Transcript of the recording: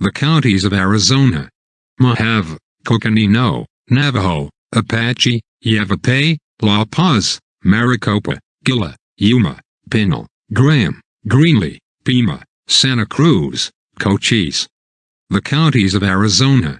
The counties of Arizona. Mojave, Coconino, Navajo, Apache, Yavapai, La Paz, Maricopa, Gila, Yuma, Pinal, Graham, Greenlee, Pima, Santa Cruz, Cochise. The counties of Arizona.